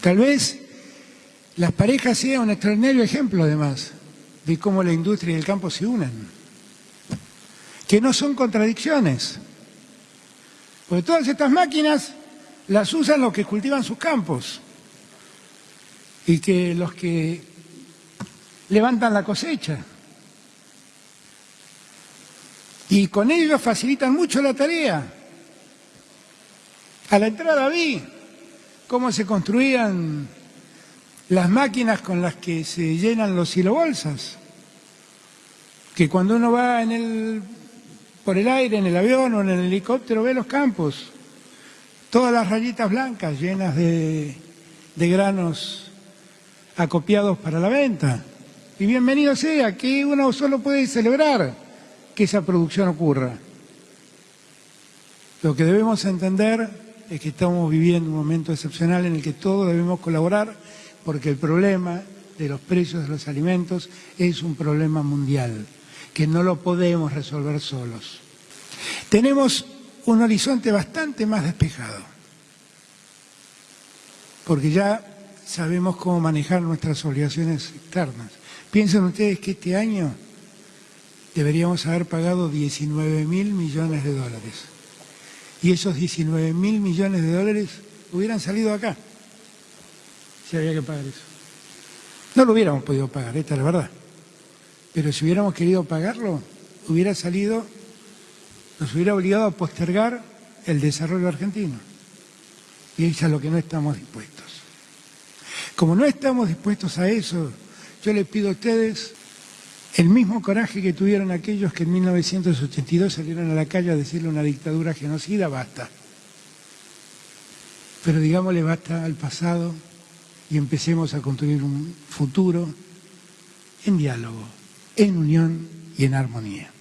Tal vez las parejas sean un extraordinario ejemplo, además, de cómo la industria y el campo se unen, que no son contradicciones, porque todas estas máquinas las usan los que cultivan sus campos y que los que levantan la cosecha. Y con ellos facilitan mucho la tarea. A la entrada vi cómo se construían las máquinas con las que se llenan los silobolsas, que cuando uno va en el, por el aire, en el avión o en el helicóptero, ve los campos, todas las rayitas blancas llenas de, de granos acopiados para la venta. Y bienvenido sea, que uno solo puede celebrar que esa producción ocurra. Lo que debemos entender es que estamos viviendo un momento excepcional en el que todos debemos colaborar porque el problema de los precios de los alimentos es un problema mundial, que no lo podemos resolver solos. Tenemos un horizonte bastante más despejado, porque ya sabemos cómo manejar nuestras obligaciones externas. Piensen ustedes que este año deberíamos haber pagado 19 mil millones de dólares. Y esos 19 mil millones de dólares hubieran salido acá, si había que pagar eso. No lo hubiéramos podido pagar, esta es la verdad. Pero si hubiéramos querido pagarlo, hubiera salido, nos hubiera obligado a postergar el desarrollo argentino. Y es a lo que no estamos dispuestos. Como no estamos dispuestos a eso, yo les pido a ustedes el mismo coraje que tuvieron aquellos que en 1982 salieron a la calle a decirle una dictadura genocida, basta. Pero digámosle basta al pasado y empecemos a construir un futuro en diálogo, en unión y en armonía.